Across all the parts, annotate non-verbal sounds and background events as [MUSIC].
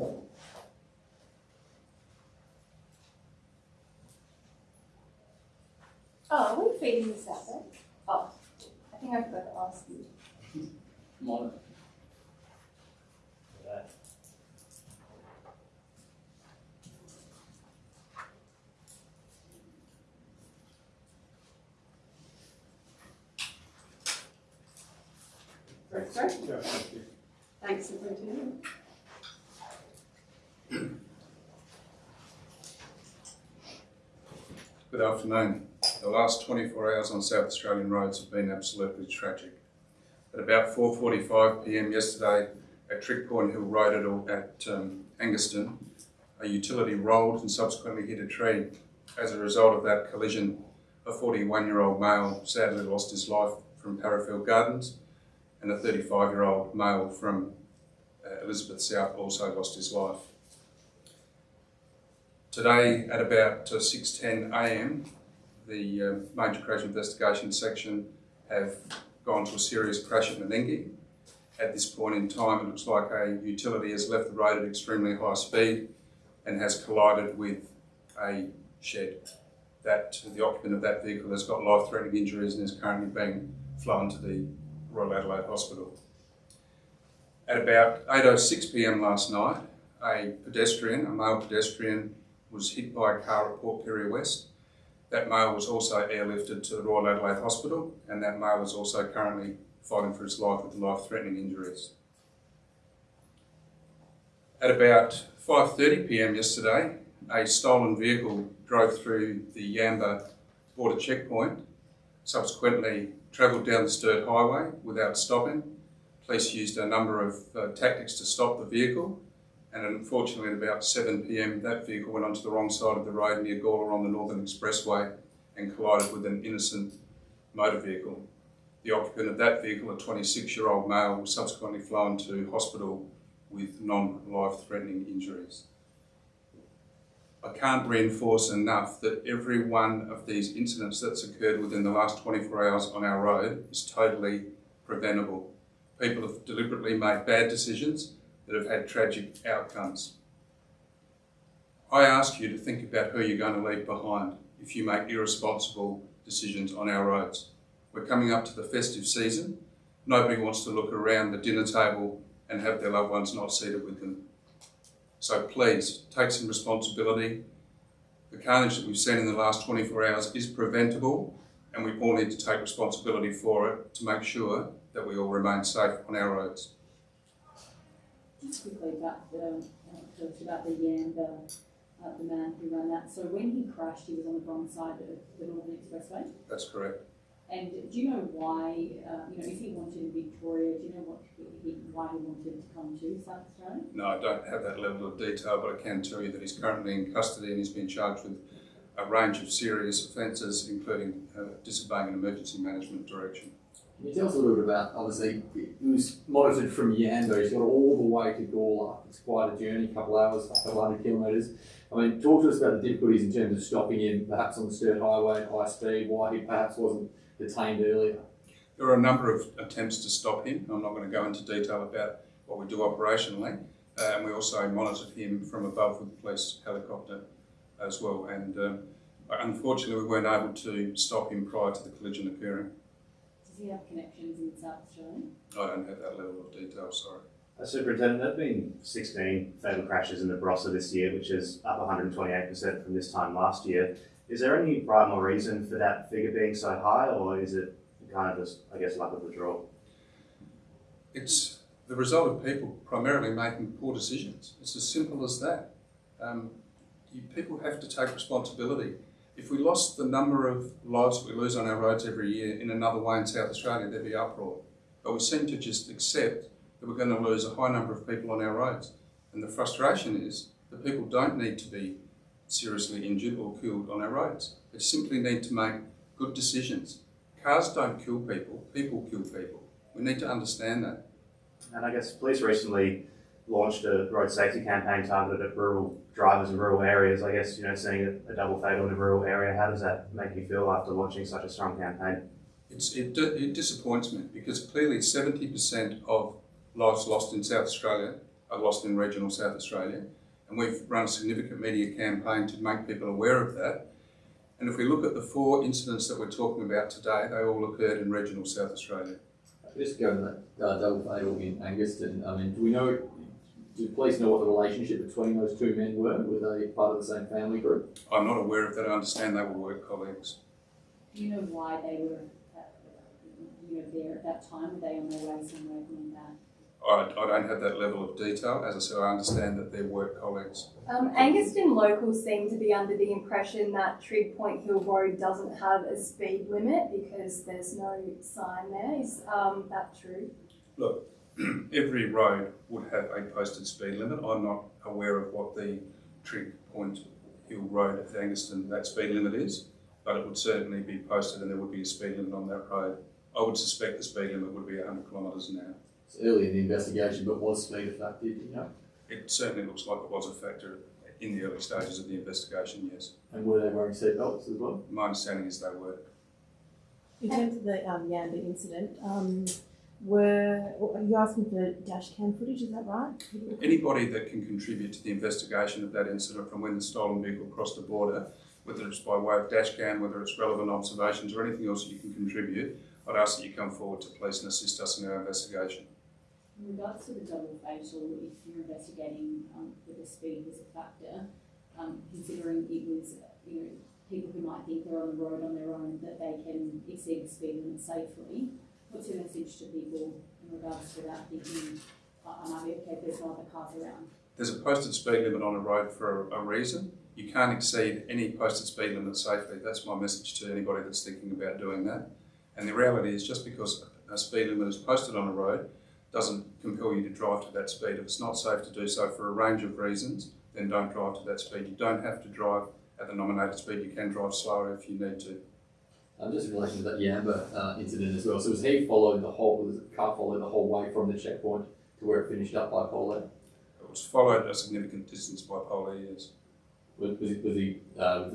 Oh, are we feeding this out then? Oh, I think I forgot to ask you. Monitor. Great, great. Thanks, Superintendent. Good afternoon. The last 24 hours on South Australian roads have been absolutely tragic. At about 4.45pm yesterday at Trig Point Hill Road at um, Angaston, a utility rolled and subsequently hit a tree. As a result of that collision, a 41-year-old male sadly lost his life from Parafield Gardens and a 35-year-old male from uh, Elizabeth South also lost his life. Today at about uh, 6.10am, the uh, Major Crash Investigation Section have gone to a serious crash at Meningie. At this point in time, it looks like a utility has left the road at extremely high speed and has collided with a shed. That the occupant of that vehicle has got life-threatening injuries and is currently being flown to the Royal Adelaide Hospital. At about 8.06pm last night, a pedestrian, a male pedestrian, was hit by a car at Port Pirie West. That male was also airlifted to the Royal Adelaide Hospital and that male is also currently fighting for his life with life-threatening injuries. At about 5.30pm yesterday, a stolen vehicle drove through the Yamba border checkpoint, subsequently travelled down the Sturt Highway without stopping. Police used a number of uh, tactics to stop the vehicle and unfortunately at about 7pm that vehicle went onto the wrong side of the road near Gawler on the Northern Expressway and collided with an innocent motor vehicle. The occupant of that vehicle, a 26-year-old male, was subsequently flown to hospital with non-life-threatening injuries. I can't reinforce enough that every one of these incidents that's occurred within the last 24 hours on our road is totally preventable. People have deliberately made bad decisions that have had tragic outcomes. I ask you to think about who you're going to leave behind if you make irresponsible decisions on our roads. We're coming up to the festive season. Nobody wants to look around the dinner table and have their loved ones not seated with them. So please, take some responsibility. The carnage that we've seen in the last 24 hours is preventable and we all need to take responsibility for it to make sure that we all remain safe on our roads. Just quickly about the, uh, about the Yamba, uh, the man who ran that. So when he crashed, he was on the wrong side of the Northern Expressway. That's correct. And do you know why, uh, you know, if he wanted Victoria, do you know what he, why he wanted to come to South Australia? No, I don't have that level of detail, but I can tell you that he's currently in custody and he's been charged with a range of serious offences, including uh, disobeying an emergency management direction. Can you tell us a little bit about, obviously, he was monitored from Yamba, he's got all the way to Gawler. It's quite a journey, a couple hours, a couple hundred kilometres. I mean, talk to us about the difficulties in terms of stopping him, perhaps on the Sturt Highway at high speed, why he perhaps wasn't detained earlier. There were a number of attempts to stop him. I'm not going to go into detail about what we do operationally. Uh, and we also monitored him from above with the police helicopter as well. And um, unfortunately, we weren't able to stop him prior to the collision occurring. Does he have connections in South Australia? I don't have that level of detail, sorry. Uh, Superintendent, there have been 16 fatal crashes in the Barossa this year, which is up 128% from this time last year. Is there any rhyme or reason for that figure being so high, or is it kind of just, I guess, luck of the draw? It's the result of people primarily making poor decisions. It's as simple as that. Um, you, people have to take responsibility. If we lost the number of lives we lose on our roads every year in another way in South Australia, there'd be uproar. But we seem to just accept that we're going to lose a high number of people on our roads. And the frustration is that people don't need to be seriously injured or killed on our roads. They simply need to make good decisions. Cars don't kill people, people kill people. We need to understand that. And I guess police recently launched a road safety campaign targeted at rural drivers in rural areas. I guess, you know, seeing a double fatal in a rural area, how does that make you feel after launching such a strong campaign? It's, it, it disappoints me because clearly 70% of lives lost in South Australia are lost in regional South Australia. And we've run a significant media campaign to make people aware of that. And if we look at the four incidents that we're talking about today, they all occurred in regional South Australia. Just go to that uh, double fatal in Angaston. I mean, do we know? Do the police know what the relationship between those two men were? Were they part of the same family group? I'm not aware of that. I understand they were work colleagues. Do you know why they were, at, you know, there at that time? Were they on their way somewhere coming back? I, I don't have that level of detail. As I said, I understand that they're work colleagues. Um, Angaston locals seem to be under the impression that Trig Point Hill Road doesn't have a speed limit because there's no sign there. Is um, that true? [CLEARS THROAT] Every road would have a posted speed limit. I'm not aware of what the Trig Point Hill Road at Angaston that speed limit is, but it would certainly be posted and there would be a speed limit on that road. I would suspect the speed limit would be 100 kilometres an hour. It's early in the investigation, but was speed a factor? do You know, It certainly looks like it was a factor in the early stages of the investigation, yes. and were they wearing seatbelts as well? My understanding is they were. In terms of the um, Yamba incident, um, were are you asking for dash cam footage? Is that right? Anybody that can contribute to the investigation of that incident from when the stolen vehicle crossed the border, whether it's by way of dash cam, whether it's relevant observations or anything else that you can contribute, I'd ask that you come forward to police and assist us in our investigation. In regards to the double fatal, if you're investigating um, whether speed was a factor, um, considering it was, you know, people who might think they're on the road on their own, that they can exceed the speed limit safely, what's your message to people in regards to that, thinking, I I might be okay there's no other cars around? There's a posted speed limit on a road for a, a reason. You can't exceed any posted speed limit safely. That's my message to anybody that's thinking about doing that. And the reality is just because a speed limit is posted on a road doesn't compel you to drive to that speed. If it's not safe to do so for a range of reasons, then don't drive to that speed. You don't have to drive at the nominated speed. You can drive slower if you need to. Um, just in relation to that Yamba uh, incident as well. So was he followed the whole? Was the car followed the whole way from the checkpoint to where it finished up by Polo? It was followed a significant distance by police. Was, was, he, was he uh,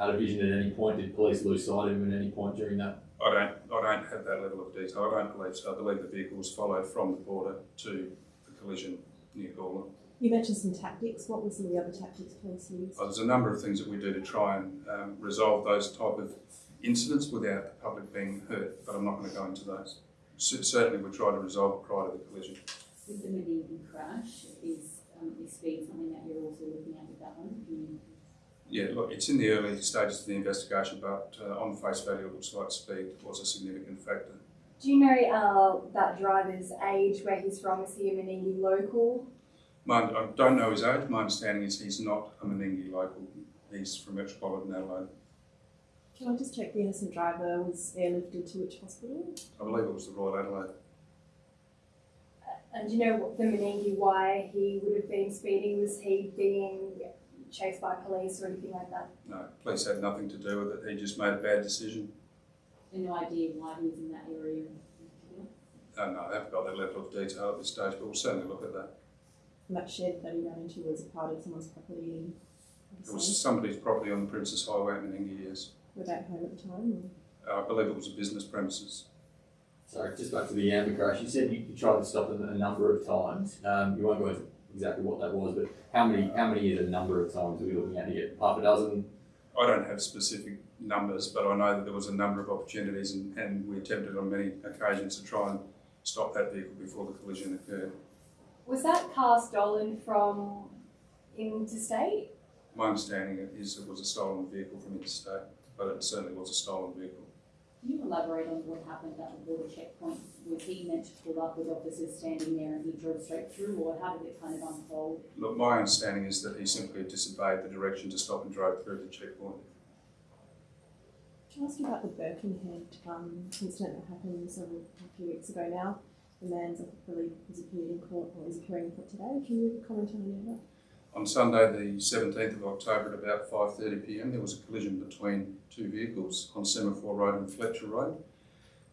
out of vision at any point? Did police lose sight of him at any point during that? I don't, I don't have that level of detail. I don't believe so. I believe the vehicle was followed from the border to the collision near Gawler. You mentioned some tactics. What were some of the other tactics police used? Uh, There's a number of things that we do to try and um, resolve those type of incidents without the public being hurt, but I'm not going to go into those. C- certainly, we try to resolve it prior to the collision. With the Meningie crash, is, um, is speed something that you're also looking at with that one? Yeah, look, it's in the early stages of the investigation, but uh, on face value, it looks like speed was a significant factor. Do you know uh, that driver's age, where he's from? Is he a Meningie local? My, I don't know his age. My understanding is he's not a Meningie local. He's from Metropolitan Adelaide. Can I just check the innocent driver was airlifted to which hospital? I believe it was the Royal Adelaide. And do you know what the Meningie why he would have been speeding? Was he being chased by police or anything like that? No, police had nothing to do with it. He just made a bad decision. And no idea why he was in that area in particular? Uh, no, I haven't got that level of detail at this stage, but we'll certainly look at that. And that shed that he ran into was a part of someone's property. It was somebody's property on the Princes Highway in Meningie, yes. Were they at home at the time? Uh, I believe it was a business premises. Sorry, just back to the Yamba crash. You said you, you tried to stop it a number of times. Um, you won't go into exactly what that was, but how many how many is a number of times are we looking at here? Half a dozen? I don't have specific numbers, but I know that there was a number of opportunities and, and we attempted on many occasions to try and stop that vehicle before the collision occurred. Was that car stolen from interstate? My understanding is it was a stolen vehicle from interstate, but it certainly was a stolen vehicle. Can you elaborate on what happened at the border checkpoint? Was he meant to pull up with officers standing there and he drove straight through, or how did it kind of unfold? Look, my understanding is that he simply disobeyed the direction to stop and drove through the checkpoint. Can I ask you about the Birkenhead um, incident that happened several a few weeks ago now? The man's I believe was appeared in court or is appearing in court today. Can you comment on any of that? On Sunday, the 17th of October at about 5.30pm, there was a collision between two vehicles on Semaphore Road and Fletcher Road.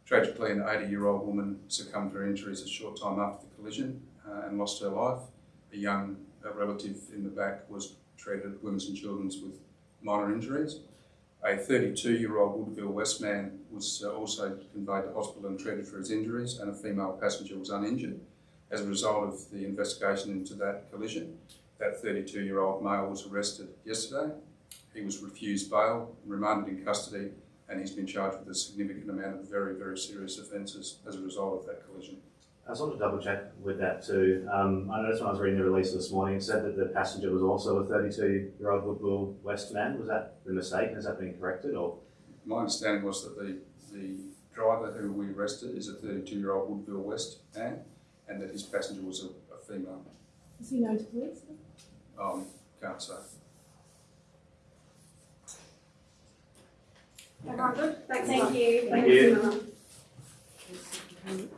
Tragically, an 80-year-old woman succumbed to her injuries a short time after the collision uh, and lost her life. A young uh, relative in the back was treated at Women's and Children's with minor injuries. A 32-year-old Woodville West man was uh, also conveyed to hospital and treated for his injuries, and a female passenger was uninjured. as a result of the investigation into that collision. That 32-year-old male was arrested yesterday. He was refused bail, remanded in custody, and he's been charged with a significant amount of very, very serious offences as a result of that collision. I just wanted to double check with that too. Um, I noticed when I was reading the release this morning, it said that the passenger was also a 32 year old Woodville West man. Was that the mistake? Has that been corrected or? My understanding was that the, the driver who we arrested is a 32-year-old Woodville West man, and that his passenger was a, a female. Is he known to police? Um, can't say. Thank you. Thank you. Thank you.